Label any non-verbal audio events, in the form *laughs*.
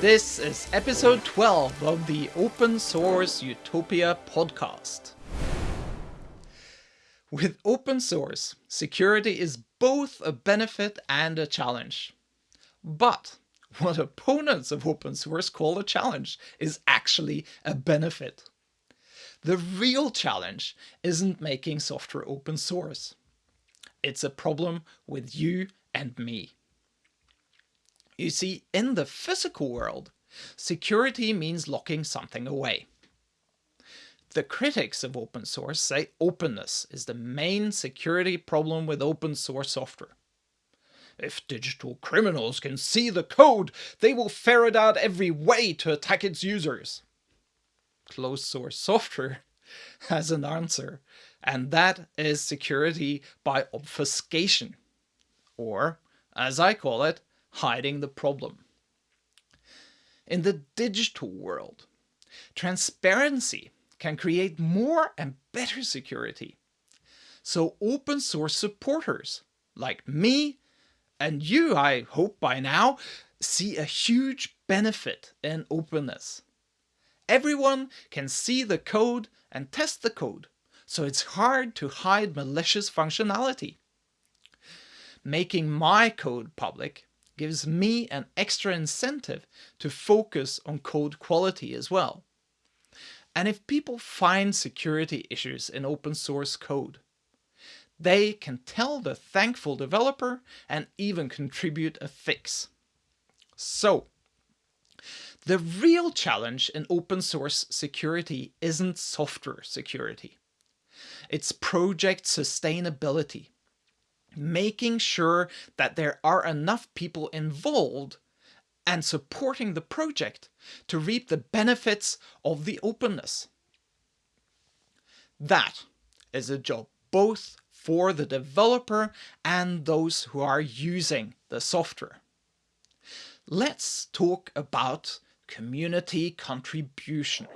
This is episode 12 of the Open Source Utopia podcast. With open source, security is both a benefit and a challenge. But what opponents of open source call a challenge is actually a benefit. The real challenge isn't making software open source. It's a problem with you and me. You see, in the physical world, security means locking something away. The critics of open source say openness is the main security problem with open source software. If digital criminals can see the code, they will ferret out every way to attack its users. Closed source software *laughs* has an answer, and that is security by obfuscation, or, as I call it, hiding the problem. In the digital world, transparency can create more and better security. So open source supporters like me and you, I hope by now, see a huge benefit in openness. Everyone can see the code and test the code, so it's hard to hide malicious functionality. Making my code public gives me an extra incentive to focus on code quality as well. And if people find security issues in open source code, they can tell the thankful developer and even contribute a fix. So, the real challenge in open source security isn't software security. It's project sustainability making sure that there are enough people involved and supporting the project to reap the benefits of the openness. That is a job both for the developer and those who are using the software. Let's talk about community contribution.